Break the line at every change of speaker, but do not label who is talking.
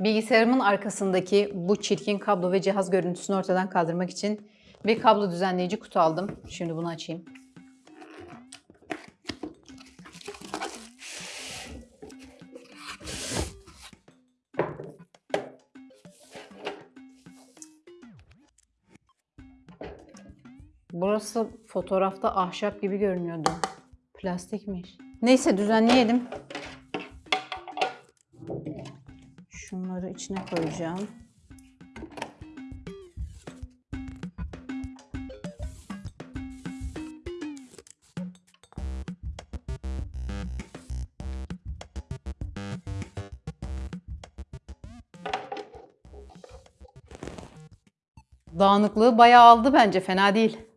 Bilgisayarımın arkasındaki bu çirkin kablo ve cihaz görüntüsünü ortadan kaldırmak için bir kablo düzenleyici kutu aldım. Şimdi bunu açayım. Burası fotoğrafta ahşap gibi görünüyordu. Plastikmiş. Neyse düzenleyelim. Şunları içine koyacağım. Dağınıklığı bayağı aldı bence fena değil.